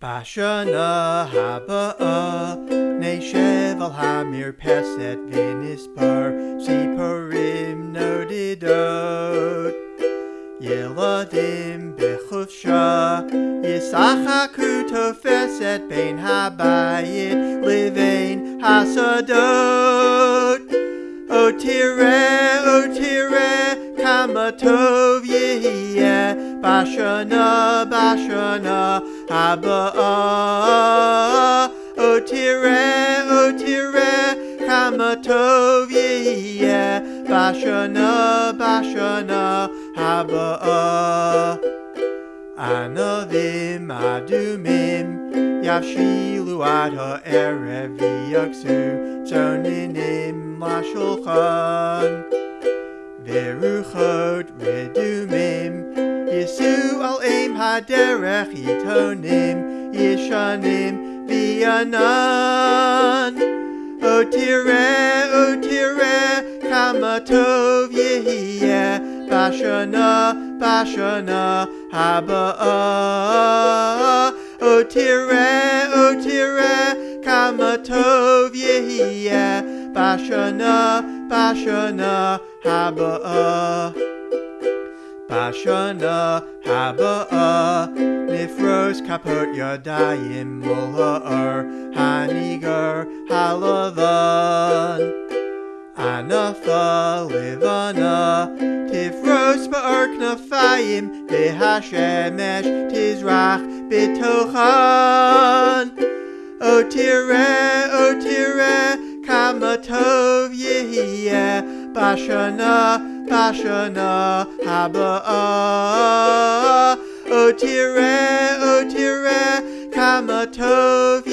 Bashana haba uh, Neshev al hamir peset vinispar Siparim nodidot Yeladim bechufsha Yisachaku tofeset bein habayit Livein hasadot O tire, o tire, kama tov yehiyeh Bashana, bashana, haba O oh, oh, tire, o oh, tire, kama tov yehiyeh Bashana, bashana, haba Anavim adumim Yavshilu ad ha'erev v'yaksu Tzoninim lashulchan Veruchot redumim Al aim haderech yitonim Yishanim v'yanan. O tire, o tire, kama tov yehiyeh Bashana, bashana, ah. O tire, o tire, kama tov yehiyeh Bashana, bashana, haba ah. Bashana, haba Nifros kapot yadayim mul ha'ar Hanigar halavan Anafa livana Tifros ba'ark nafayim V'hashemesh tizrach bitochan O tire, yehiyeh Bashana, bashana, haba uh, O tire, o tire, kama tov